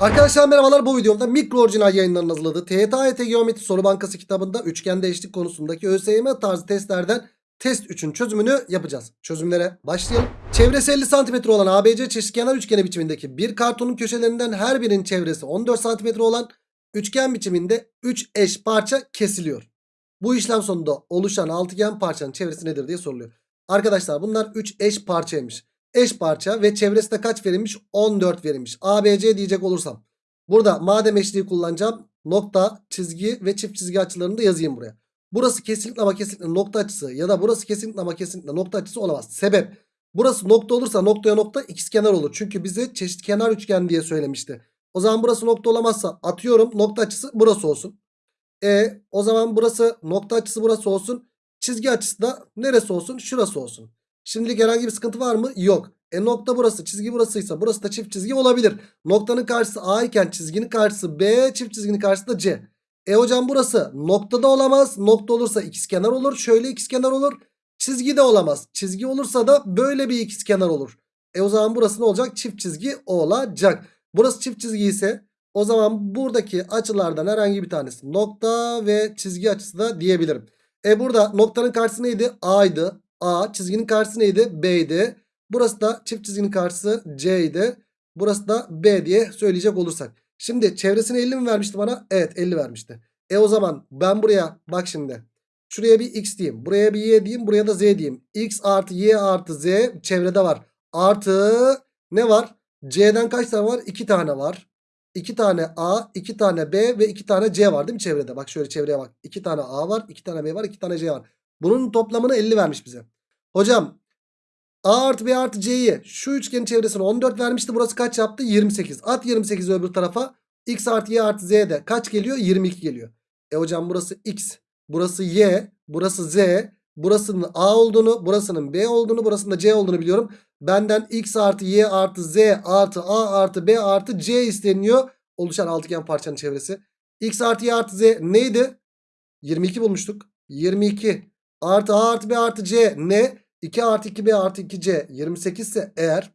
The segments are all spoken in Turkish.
Arkadaşlar merhabalar bu videomda mikro orijinal yayınlarının hazırladığı TYT Geometri Soru Bankası kitabında üçgende eşlik konusundaki ÖSYM tarzı testlerden test 3'ün çözümünü yapacağız. Çözümlere başlayalım. Çevresi 50 cm olan ABC çeşitkenar üçgeni biçimindeki bir kartonun köşelerinden her birinin çevresi 14 cm olan üçgen biçiminde 3 eş parça kesiliyor. Bu işlem sonunda oluşan altıgen parçanın çevresi nedir diye soruluyor. Arkadaşlar bunlar 3 eş parçaymış eş parça ve çevresinde kaç verilmiş? 14 verilmiş. ABC diyecek olursam. Burada madem eşliği kullanacağım. Nokta, çizgi ve çift çizgi açılarını da yazayım buraya. Burası kesinlikle ama kesinlikle nokta açısı ya da burası kesinlikle ama kesinlikle nokta açısı olamaz. Sebep burası nokta olursa noktaya nokta ikizkenar olur. Çünkü bize çeşitkenar üçgen diye söylemişti. O zaman burası nokta olamazsa atıyorum nokta açısı burası olsun. E o zaman burası nokta açısı burası olsun. Çizgi açısı da neresi olsun? Şurası olsun. Şimdilik herhangi bir sıkıntı var mı? Yok. E nokta burası çizgi burasıysa burası da çift çizgi olabilir. Noktanın karşısı A iken çizginin karşısı B çift çizginin karşısı da C. E hocam burası noktada olamaz. Nokta olursa ikizkenar olur. Şöyle ikizkenar olur. Çizgi de olamaz. Çizgi olursa da böyle bir ikizkenar olur. E o zaman burası ne olacak? Çift çizgi olacak. Burası çift çizgi ise o zaman buradaki açılardan herhangi bir tanesi nokta ve çizgi açısı da diyebilirim. E burada noktanın karşısı neydi? A'ydı. A çizginin karşısı neydi? B'ydi. Burası da çift çizginin karşısı C'ydi. Burası da B diye söyleyecek olursak. Şimdi çevresini 50 mi vermişti bana? Evet 50 vermişti. E o zaman ben buraya bak şimdi. Şuraya bir x diyeyim. Buraya bir y diyeyim. Buraya da z diyeyim. x artı y artı z çevrede var. Artı ne var? C'den kaç tane var? 2 tane var. 2 tane A, 2 tane B ve 2 tane C var değil mi çevrede? Bak şöyle çevreye bak. 2 tane A var, 2 tane B var, 2 tane C var. Bunun toplamını 50 vermiş bize. Hocam A artı B artı C'yi şu üçgenin çevresine 14 vermişti. Burası kaç yaptı? 28. At 28'i öbür tarafa. X artı Y artı Z de kaç geliyor? 22 geliyor. E hocam burası X. Burası Y. Burası Z. Burasının A olduğunu, burasının B olduğunu, burasının da C olduğunu biliyorum. Benden X artı Y artı Z artı A artı B artı C isteniyor. Oluşan altıgen parçanın çevresi. X artı Y artı Z neydi? 22 bulmuştuk. 22 artı A artı B artı C ne? 2 artı 2B artı 2C 28 ise eğer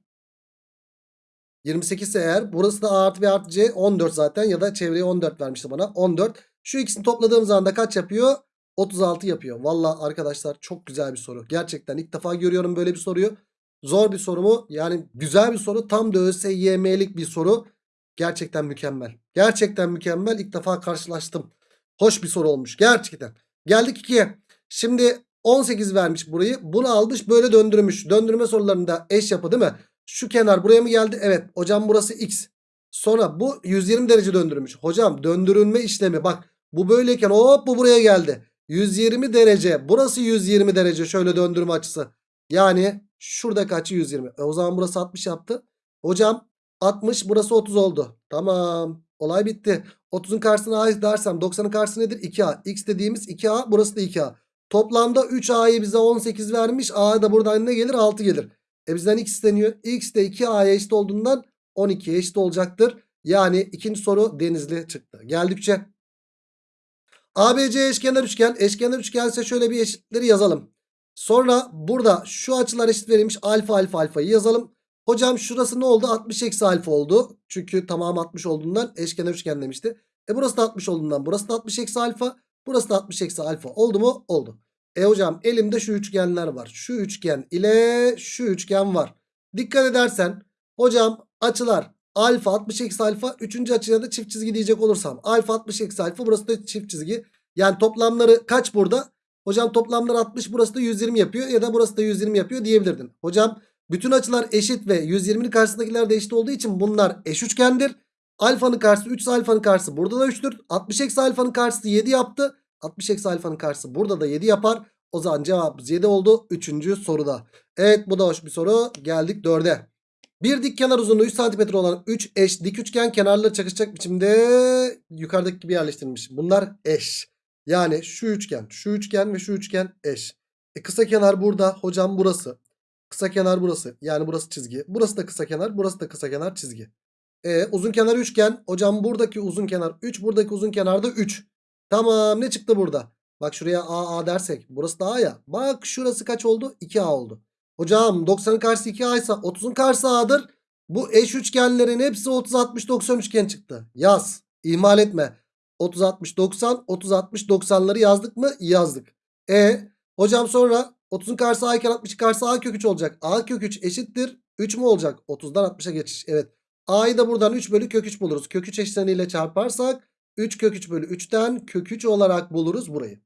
28 ise eğer burası da A artı B artı C 14 zaten ya da çevreye 14 vermişti bana 14. Şu ikisini topladığım zaman da kaç yapıyor? 36 yapıyor. Valla arkadaşlar çok güzel bir soru. Gerçekten ilk defa görüyorum böyle bir soruyu. Zor bir soru mu? Yani güzel bir soru. Tam da ÖSYM'lik bir soru. Gerçekten mükemmel. Gerçekten mükemmel. İlk defa karşılaştım. Hoş bir soru olmuş. Gerçekten. Geldik 2'ye. Şimdi 18 vermiş burayı. Bunu almış böyle döndürmüş. Döndürme sorularında eş yapı değil mi? Şu kenar buraya mı geldi? Evet. Hocam burası x. Sonra bu 120 derece döndürmüş. Hocam döndürülme işlemi bak. Bu böyleyken hop bu buraya geldi. 120 derece. Burası 120 derece. Şöyle döndürme açısı. Yani şurada kaçı 120. E o zaman burası 60 yaptı. Hocam 60 burası 30 oldu. Tamam. Olay bitti. 30'un karşısına a dersem 90'ın karşısı nedir? 2a. X dediğimiz 2a burası da 2a. Toplamda 3A'yı bize 18 vermiş. A da buradan ne gelir? 6 gelir. E bizden X isteniyor. X de 2A'ya eşit olduğundan 12'ye eşit olacaktır. Yani ikinci soru denizli çıktı. Geldikçe. ABC eşkenar üçgen. Eşkenar üçgen ise şöyle bir eşitleri yazalım. Sonra burada şu açılar eşit verilmiş. Alfa alfa alfayı yazalım. Hocam şurası ne oldu? 60 eksi alfa oldu. Çünkü tamam 60 olduğundan eşkenar üçgen demişti. E burası da 60 olduğundan burası da 60 eksi alfa. Burası da 60 eksi alfa oldu mu? Oldu. E hocam elimde şu üçgenler var. Şu üçgen ile şu üçgen var. Dikkat edersen hocam açılar alfa 60 eksi alfa. Üçüncü açıya da çift çizgi diyecek olursam. Alfa 60 eksi alfa burası da çift çizgi. Yani toplamları kaç burada? Hocam toplamları 60 burası da 120 yapıyor ya da burası da 120 yapıyor diyebilirdin. Hocam bütün açılar eşit ve 120'nin karşısındakiler de eşit olduğu için bunlar eş üçgendir. Alfanın karşısı 3 ise alfanın karşısı burada da 3'tür. 60 eksi alfanın karşısı 7 yaptı. 60 eksi alfanın karşısı burada da 7 yapar. O zaman cevabımız 7 oldu. Üçüncü soruda. Evet bu da hoş bir soru. Geldik 4'e. Bir dik kenar uzunluğu 3 cm olan 3 eş dik üçgen kenarları çakışacak biçimde yukarıdaki gibi yerleştirilmiş. Bunlar eş. Yani şu üçgen, şu üçgen ve şu üçgen eş. E kısa kenar burada. Hocam burası. Kısa kenar burası. Yani burası çizgi. Burası da kısa kenar. Burası da kısa kenar çizgi. E, uzun kenar üçgen. Hocam buradaki uzun kenar 3. Buradaki uzun kenar da 3. Tamam ne çıktı burada? Bak şuraya A A dersek. Burası da A ya. Bak şurası kaç oldu? 2A oldu. Hocam 90'ın karşısı 2A ise 30'un karşısı A'dır. Bu eş üçgenlerin hepsi 30 60 90 üçgen çıktı. Yaz. İhmal etme. 30 60 90 30 60 90'ları yazdık mı? Yazdık. E hocam sonra 30'un karşısı a iken 60'ın karşısı a kök 3 olacak. a kök 3 eşittir 3 mü olacak? 30'dan 60'a geçiş. Evet. a'yı da buradan 3 bölü kök 3 buluruz. Kök 3 eşleniyle çarparsak 3 kök 3 bölü 3'ten kök 3 olarak buluruz burayı.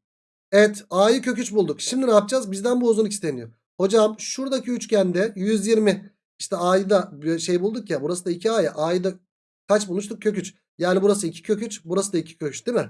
Evet a'yı kök 3 bulduk. Şimdi ne yapacağız? Bizden bu uzunluk isteniyor. Hocam şuradaki üçgende 120 işte a'yı da şey bulduk ya burası da 2a ya a'yı da kaç bulmuştuk? Kök 3. Yani burası 2 kök 3 burası da 2 kök 3 değil mi?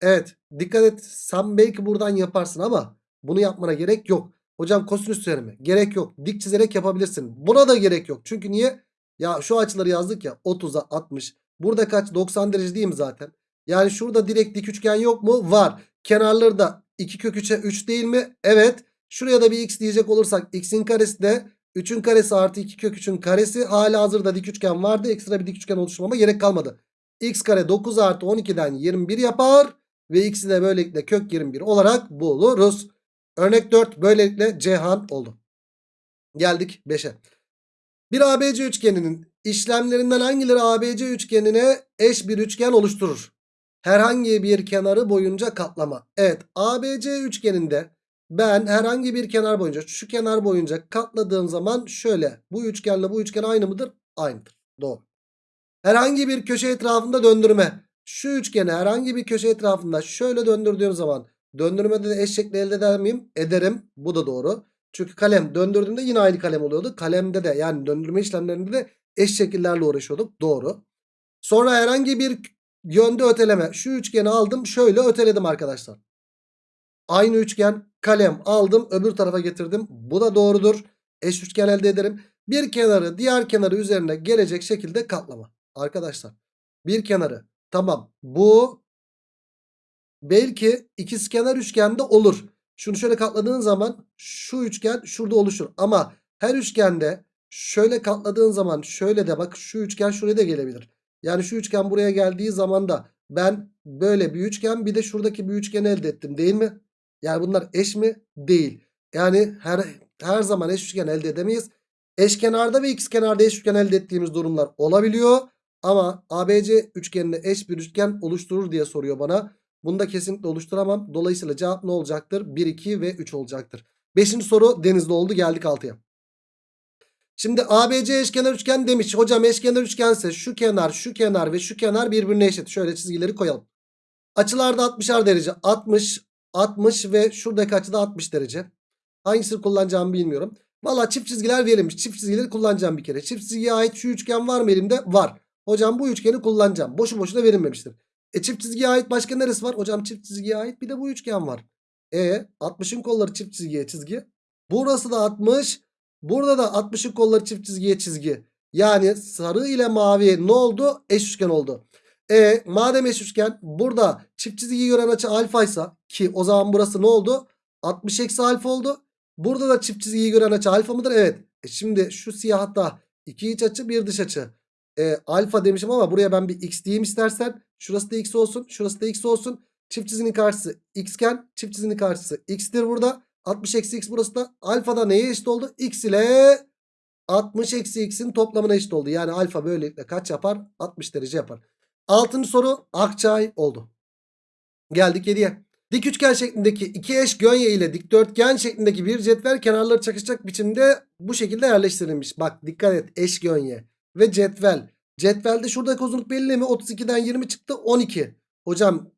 Evet dikkat et sen belki buradan yaparsın ama bunu yapmana gerek yok. Hocam kosinüs teoremi gerek yok. Dik çizerek yapabilirsin. Buna da gerek yok. Çünkü niye? Ya şu açıları yazdık ya 30'a 60. Burada kaç? 90 derece değil mi zaten? Yani şurada direkt dik üçgen yok mu? Var. Kenarları da 2 kök 3'e 3 değil mi? Evet. Şuraya da bir x diyecek olursak x'in karesi de 3'ün karesi artı 2 kök 3'ün karesi. Hala hazırda dik üçgen vardı. Ekstra bir dik üçgen oluşturmama gerek kalmadı. x kare 9 artı 12'den 21 yapar. Ve x'i de böylelikle kök 21 olarak buluruz. Örnek 4 böylelikle Cihan oldu. Geldik 5'e. Bir ABC üçgeninin işlemlerinden hangileri ABC üçgenine eş bir üçgen oluşturur? Herhangi bir kenarı boyunca katlama. Evet ABC üçgeninde ben herhangi bir kenar boyunca şu kenar boyunca katladığım zaman şöyle bu üçgenle bu üçgen aynı mıdır? Aynıdır. Doğru. Herhangi bir köşe etrafında döndürme. Şu üçgeni herhangi bir köşe etrafında şöyle döndürdüğüm zaman döndürmede de eş şekli elde eder miyim? Ederim. Bu da doğru. Çünkü kalem döndürdüğümde yine aynı kalem oluyordu. Kalemde de yani döndürme işlemlerinde de eş şekillerle uğraşıyorduk. Doğru. Sonra herhangi bir yönde öteleme. Şu üçgeni aldım şöyle öteledim arkadaşlar. Aynı üçgen kalem aldım öbür tarafa getirdim. Bu da doğrudur. Eş üçgen elde ederim. Bir kenarı diğer kenarı üzerine gelecek şekilde katlama. Arkadaşlar bir kenarı tamam bu belki ikizkenar üçgende olur. Şunu şöyle katladığın zaman şu üçgen şurada oluşur. Ama her üçgende şöyle katladığın zaman şöyle de bak şu üçgen şuraya da gelebilir. Yani şu üçgen buraya geldiği zaman da ben böyle bir üçgen bir de şuradaki bir üçgen elde ettim değil mi? Yani bunlar eş mi? Değil. Yani her her zaman eş üçgen elde edemeyiz. Eşkenarda ve ikizkenarda eş üçgen elde ettiğimiz durumlar olabiliyor. Ama ABC üçgenine eş bir üçgen oluşturur diye soruyor bana. Bunu da kesinlikle oluşturamam. Dolayısıyla cevap ne olacaktır? 1, 2 ve 3 olacaktır. Beşinci soru denizde oldu. Geldik 6'ya. Şimdi ABC eşkenar üçgen demiş. Hocam eşkenar üçgense şu kenar, şu kenar ve şu kenar birbirine eşit. Şöyle çizgileri koyalım. Açılarda 60'ar derece. 60, 60 ve şuradaki açıda 60 derece. Hangisini kullanacağımı bilmiyorum. Valla çift çizgiler verilmiş. Çift çizgileri kullanacağım bir kere. Çift çizgiye ait şu üçgen var mı elimde? Var. Hocam bu üçgeni kullanacağım. Boşu boşuna verilmemiştir. E çift çizgiye ait başka neresi var? Hocam çift çizgiye ait bir de bu üçgen var. E 60'ın kolları çift çizgiye çizgi. Burası da 60. Burada da 60'ın kolları çift çizgiye çizgi. Yani sarı ile mavi ne oldu? Eş üçgen oldu. E madem eş üçgen burada çift çizgiyi gören açı alfaysa ki o zaman burası ne oldu? 60 eksi alfa oldu. Burada da çift çizgiyi gören açı alfa mıdır? Evet. E şimdi şu siyahta iki iç açı bir dış açı. E, alfa demişim ama buraya ben bir x diyeyim istersen. Şurası da x olsun. Şurası da x olsun. Çift çizginin karşısı x'ken çift çizginin karşısı x'tir burada. 60 eksi x burası da alfa da neye eşit oldu? x ile 60 eksi x'in toplamına eşit oldu. Yani alfa böylelikle kaç yapar? 60 derece yapar. Altıncı soru Akçay oldu. Geldik 7'ye. Dik üçgen şeklindeki iki eş gönye ile dikdörtgen şeklindeki bir cetvel kenarları çakışacak biçimde bu şekilde yerleştirilmiş. Bak dikkat et eş gönye ve cetvel. Cetvelde şuradaki uzunluk belli mi? 32'den 20 çıktı 12. Hocam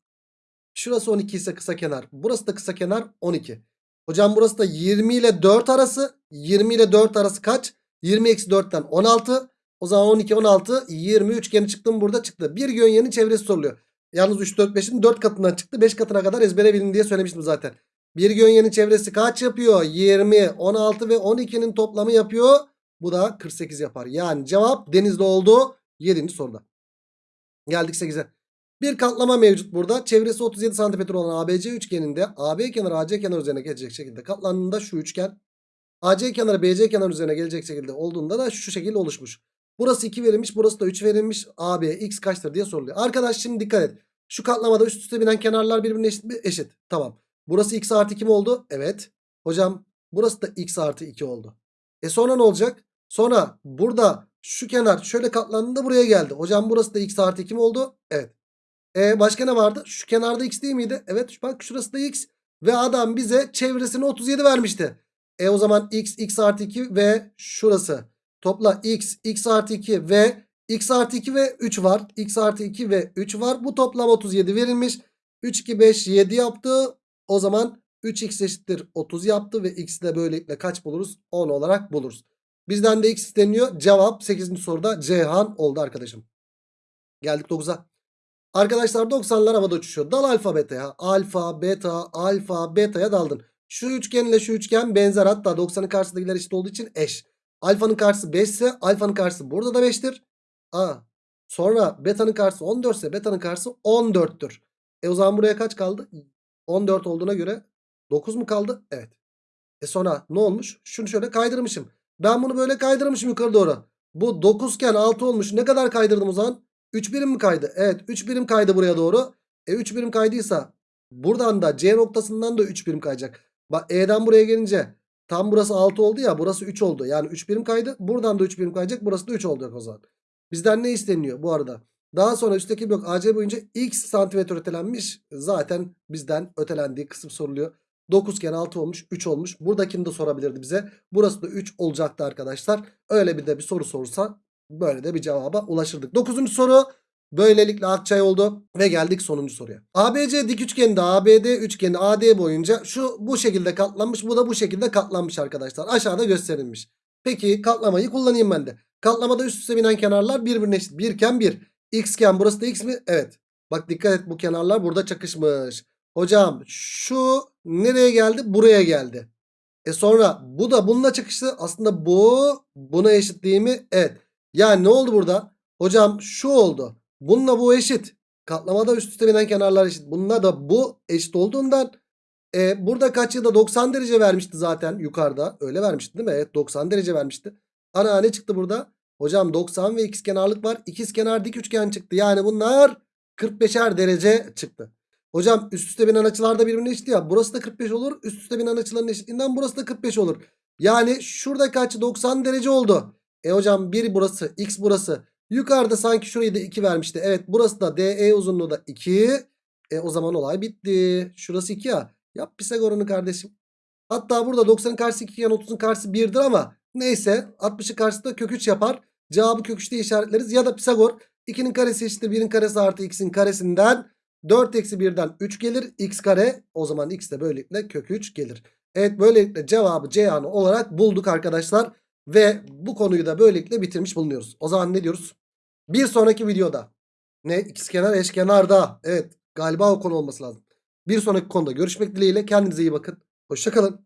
şurası 12 ise kısa kenar. Burası da kısa kenar 12. Hocam burası da 20 ile 4 arası. 20 ile 4 arası kaç? 20 eksi 4'ten 16. O zaman 12 16 20 üçgeni çıktım burada çıktı. Bir gönyenin çevresi soruluyor. Yalnız 3 4 5'in 4 katından çıktı. 5 katına kadar ezbere bilin diye söylemiştim zaten. Bir gönyenin çevresi kaç yapıyor? 20, 16 ve 12'nin toplamı yapıyor. Bu da 48 yapar. Yani cevap denizde oldu. 7. soruda. Geldik 8'e. Bir katlama mevcut burada. Çevresi 37 cm olan ABC üçgeninde AB kenarı AC kenarı üzerine gelecek şekilde katlandığında şu üçgen AC kenarı BC kenarı üzerine gelecek şekilde olduğunda da şu şekilde oluşmuş. Burası 2 verilmiş burası da 3 verilmiş. AB x kaçtır diye soruluyor. Arkadaş şimdi dikkat et. Şu katlamada üst üste binen kenarlar birbirine eşit mi? Eşit. Tamam. Burası x artı 2 mi oldu? Evet. Hocam burası da x artı 2 oldu. E sonra ne olacak? Sonra burada şu kenar şöyle katlandığında buraya geldi. Hocam burası da x artı 2 mi oldu? Evet. E başka ne vardı? Şu kenarda x değil miydi? Evet bak şurası da x. Ve adam bize çevresini 37 vermişti. E o zaman x, x artı 2 ve şurası. Topla x, x artı 2 ve x artı 2 ve 3 var. x artı 2 ve 3 var. Bu toplam 37 verilmiş. 3, 2, 5, 7 yaptı. O zaman 3x eşittir 30 yaptı ve x'i de böylelikle kaç buluruz? 10 olarak buluruz. Bizden de x isteniyor. Cevap 8. soruda Ceyhan oldu arkadaşım. Geldik 9'a. Arkadaşlar 90'lar havada uçuşuyor. Dal alfa beta'ya. Alfa, beta, alfa, beta'ya daldın. Şu üçgen ile şu üçgen benzer. Hatta 90'ın karşısındakiler eşit olduğu için eş. Alfanın karşısı 5 ise alfanın karşısı burada da 5'tir. Aa. Sonra beta'nın karşısı 14 ise beta'nın karşısı 14'tür. E o zaman buraya kaç kaldı? 14 olduğuna göre 9 mu kaldı? Evet. E sonra ne olmuş? Şunu şöyle kaydırmışım. Ben bunu böyle kaydırmışım yukarı doğru. Bu 9 iken 6 olmuş. Ne kadar kaydırdım o zaman? 3 birim mi kaydı? Evet 3 birim kaydı buraya doğru. E 3 birim kaydıysa buradan da C noktasından da 3 birim kayacak. Bak E'den buraya gelince tam burası 6 oldu ya burası 3 oldu. Yani 3 birim kaydı. Buradan da 3 birim kayacak. Burası da 3 olacak o zaman. Bizden ne isteniyor bu arada? Daha sonra üstteki blok AC boyunca x santimetre ötelenmiş. Zaten bizden ötelendiği kısım soruluyor. 9 iken 6 olmuş 3 olmuş. Buradakini de sorabilirdi bize. Burası da 3 olacaktı arkadaşlar. Öyle bir de bir soru sorsa böyle de bir cevaba ulaşırdık. 9. soru böylelikle Akçay oldu ve geldik sonuncu soruya. ABC dik üçgeninde ABD üçgeni AD boyunca şu bu şekilde katlanmış bu da bu şekilde katlanmış arkadaşlar. Aşağıda gösterilmiş. Peki katlamayı kullanayım ben de. Katlamada üst üste binen kenarlar birbirine eşit. Birken bir. X iken burası da x mi? Evet. Bak dikkat et bu kenarlar burada çakışmış. Hocam şu nereye geldi? Buraya geldi. E sonra bu da bununla çakıştı. Aslında bu buna eşit değil mi? Evet. Yani ne oldu burada? Hocam şu oldu. Bununla bu eşit. Katlamada üst üste binen kenarlar eşit. Bununla da bu eşit olduğundan e, burada kaç yılda 90 derece vermişti zaten yukarıda. Öyle vermişti değil mi? Evet 90 derece vermişti. Ana ne çıktı burada? Hocam 90 ve ikizkenarlık var. İkizkenar dik üçgen çıktı. Yani bunlar 45'er derece çıktı. Hocam üst üste binen açılar da birbirine eşit ya. Burası da 45 olur. Üst üste binen açıların eşitliğinden burası da 45 olur. Yani şuradaki açı 90 derece oldu. E hocam 1 burası x burası. Yukarıda sanki şurayı da 2 vermişti. Evet burası da DE uzunluğu da 2. E o zaman olay bitti. Şurası 2 ya. Yap Pisagor'unu kardeşim. Hatta burada 90'ın karşısı 2 iken 30'un karşısı 1'dir ama neyse 60'ın karşısı da kök 3 yapar. Cevabı kök 3 diye işaretleriz. Ya da Pisagor 2'nin karesi eşittir 1'in karesi artı x'in karesinden 4 eksi 1'den 3 gelir. x kare o zaman x de böylelikle kök 3 gelir. Evet böylelikle cevabı Ceyhan'ı olarak bulduk arkadaşlar. Ve bu konuyu da böylelikle bitirmiş bulunuyoruz. O zaman ne diyoruz? Bir sonraki videoda ne ikizkenar eşkenarda evet galiba o konu olması lazım. Bir sonraki konuda görüşmek dileğiyle kendinize iyi bakın. Hoşçakalın.